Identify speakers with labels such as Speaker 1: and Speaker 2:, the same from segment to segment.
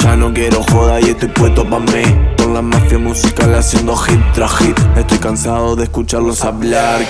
Speaker 1: Ya no quiero joda y estoy puesto pa' mí. Con la mafia musical haciendo hit tras hit. Estoy cansado de escucharlos hablar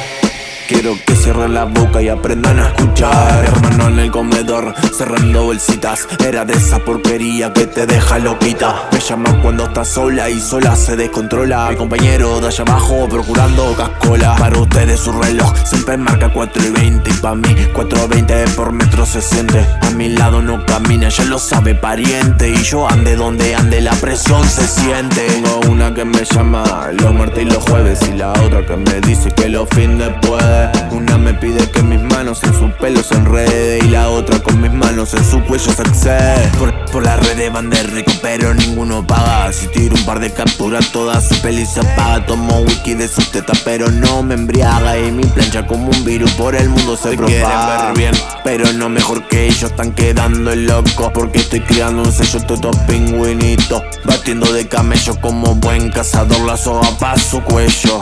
Speaker 1: Quiero que cierren la boca y aprendan a escuchar. Hermano en el comedor, cerrando bolsitas. Era de esa porquería que te deja loquita. Me llama cuando estás sola y sola se descontrola. Mi compañero de allá abajo procurando cascola. Para ustedes su reloj siempre marca 4 y 20 Y pa' mí 4.20 por metro se siente A mi lado no camina, ya lo sabe pariente. Y yo ande donde ande, la presión se siente. Tengo una que me llama los martes y los jueves. Y la otra que me dice que los fines puede una me pide que mis manos en su pelo se enrede Y la otra con mis manos en su cuello se excede Por, las redes van de rico pero ninguno paga. Si tiro un par de capturas toda su peli se apaga. Tomo wiki de su teta pero no me embriaga. Y mi plancha como un virus por el mundo se, propaga. ver bien. Pero no mejor que ellos están quedando locos Porque estoy criando un sello todo pingüinito Batiendo de camello como buen cazador la soga pa' su cuello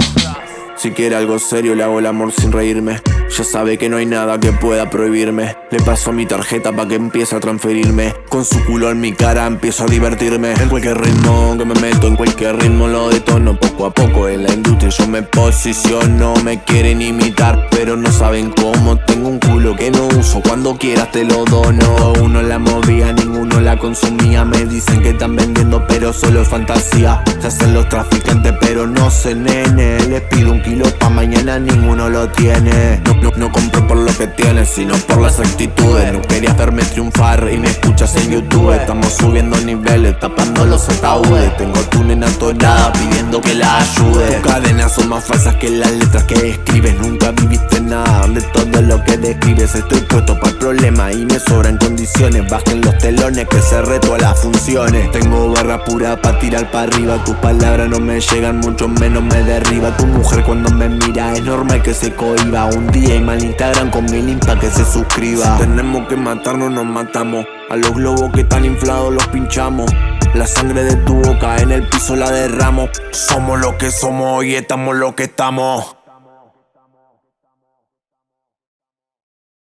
Speaker 1: si quiere algo serio le hago el amor sin reírme. Ya sabe que no hay nada que pueda prohibirme. Le paso mi tarjeta pa' que empiece a transferirme. Con su culo en mi cara empiezo a divertirme. En cualquier ritmo que me meto, en cualquier ritmo lo detono. Poco a poco en la industria yo me posiciono. Me quieren imitar pero no saben cómo. Tengo un culo que no uso, cuando quieras te lo dono. Uno la consumía. Me dicen que están vendiendo pero solo es fantasía. Se hacen los traficantes pero no se nene. Les pido un kilo pa' mañana, ninguno lo tiene. No, no, compro por lo que tienes, sino por las actitudes. No quería verme triunfar y me escuchas en YouTube. Estamos subiendo niveles, tapando los ataúdes. Tengo tu nena atorada pidiendo que la ayude. Tus cadenas son más falsas que las letras que escribes. Nunca viviste nada de todo lo que describes. Estoy puesto para el problema y me sobran condiciones. Bajen los telones que se reto a las funciones. Tengo barra pura para tirar para arriba. Tus palabras no me llegan, mucho menos me derriba. Tu mujer cuando me mira Es normal que se cohiba. Un día y mal Instagram con mi limpa que se suscriba. Tenemos que matarnos, nos matamos. A los globos que están inflados los pinchamos. La sangre de tu boca en el piso la derramo. Somos lo que somos y estamos lo que estamos